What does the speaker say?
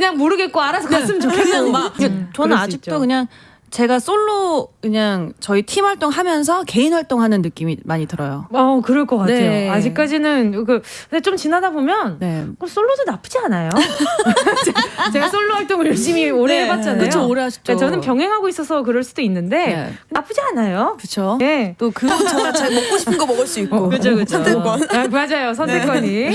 그냥 모르겠고 알아서 네. 갔으면 좋겠어요. 막 음, 저는 아직도 있죠. 그냥 제가 솔로 그냥 저희 팀 활동하면서 개인 활동하는 느낌이 많이 들어요. 어, 그럴 것 같아요. 네. 아직까지는 그 근데 좀 지나다 보면 네. 솔로도 나쁘지 않아요. 제가 솔로 활동을 열심히 오래 네. 해봤잖아요. 그쵸, 오래 하셨죠. 네, 저는 병행하고 있어서 그럴 수도 있는데 네. 나쁘지 않아요. 그렇죠. 네. 또그 제가 잘 먹고 싶은 거 먹을 수 있고 그죠, 그죠. 선택권. 어. 아, 맞아요. 선택권이. 네.